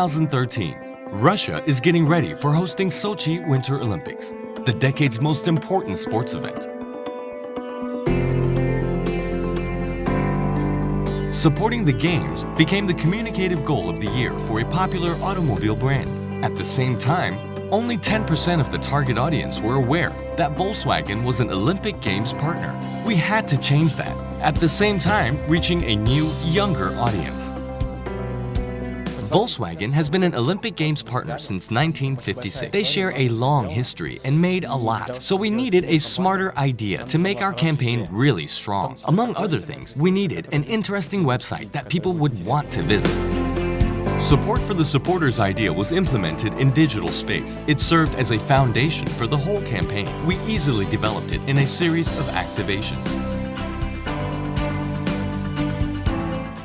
2013, Russia is getting ready for hosting Sochi Winter Olympics, the decade's most important sports event. Supporting the Games became the communicative goal of the year for a popular automobile brand. At the same time, only 10% of the target audience were aware that Volkswagen was an Olympic Games partner. We had to change that, at the same time reaching a new, younger audience. Volkswagen has been an Olympic Games partner since 1956. They share a long history and made a lot, so we needed a smarter idea to make our campaign really strong. Among other things, we needed an interesting website that people would want to visit. Support for the supporters idea was implemented in digital space. It served as a foundation for the whole campaign. We easily developed it in a series of activations.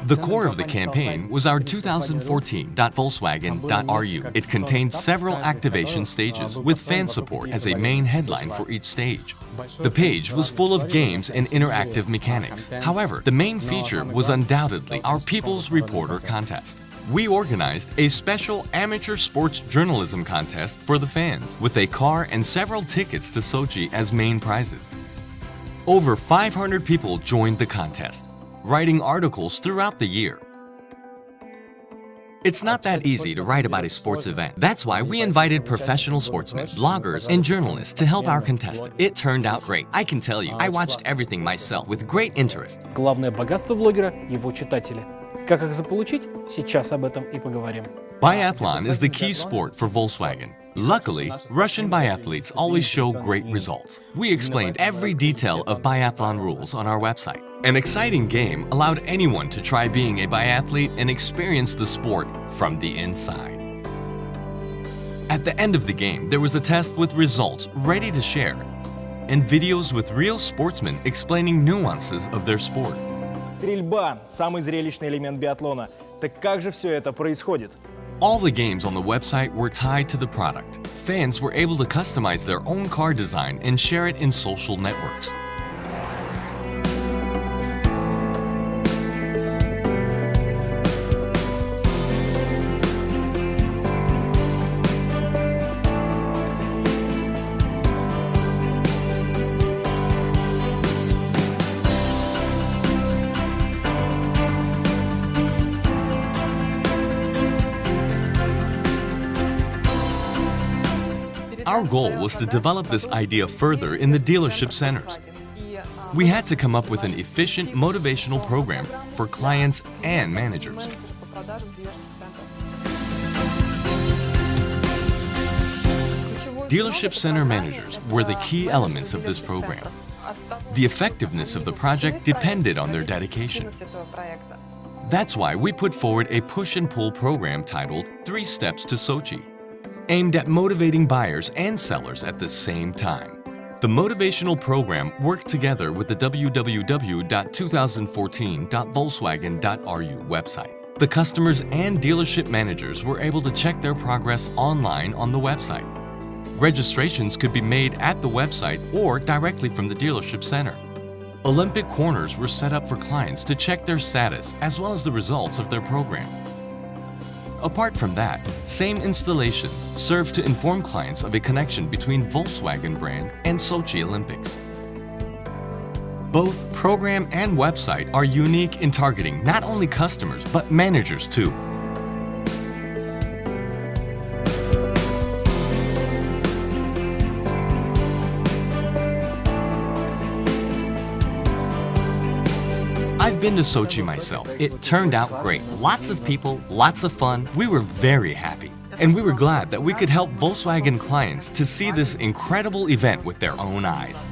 The core of the campaign was our 2014.volkswagen.ru. It contained several activation stages, with fan support as a main headline for each stage. The page was full of games and interactive mechanics. However, the main feature was undoubtedly our People's Reporter contest. We organized a special amateur sports journalism contest for the fans, with a car and several tickets to Sochi as main prizes. Over 500 people joined the contest writing articles throughout the year. It's not that easy to write about a sports event. That's why we invited professional sportsmen, bloggers, and journalists to help our contestant. It turned out great. I can tell you, I watched everything myself with great interest. Главное богатство блогера – его читатели. Как их заполучить? Сейчас об этом и поговорим. Biathlon is the key sport for Volkswagen. Luckily, Russian biathletes always show great results. We explained every detail of biathlon rules on our website. An exciting game allowed anyone to try being a biathlete and experience the sport from the inside. At the end of the game, there was a test with results ready to share and videos with real sportsmen explaining nuances of their sport. Стрельба – самый зрелищный элемент биатлона. Так как же все это происходит? All the games on the website were tied to the product. Fans were able to customize their own car design and share it in social networks. Our goal was to develop this idea further in the dealership centers. We had to come up with an efficient motivational program for clients and managers. Dealership center managers were the key elements of this program. The effectiveness of the project depended on their dedication. That's why we put forward a push and pull program titled Three Steps to Sochi aimed at motivating buyers and sellers at the same time. The motivational program worked together with the www.2014.volkswagen.ru website. The customers and dealership managers were able to check their progress online on the website. Registrations could be made at the website or directly from the dealership center. Olympic corners were set up for clients to check their status as well as the results of their program. Apart from that, same installations serve to inform clients of a connection between Volkswagen brand and Sochi Olympics. Both program and website are unique in targeting not only customers but managers too. Been to Sochi myself. It turned out great. Lots of people, lots of fun. We were very happy. And we were glad that we could help Volkswagen clients to see this incredible event with their own eyes.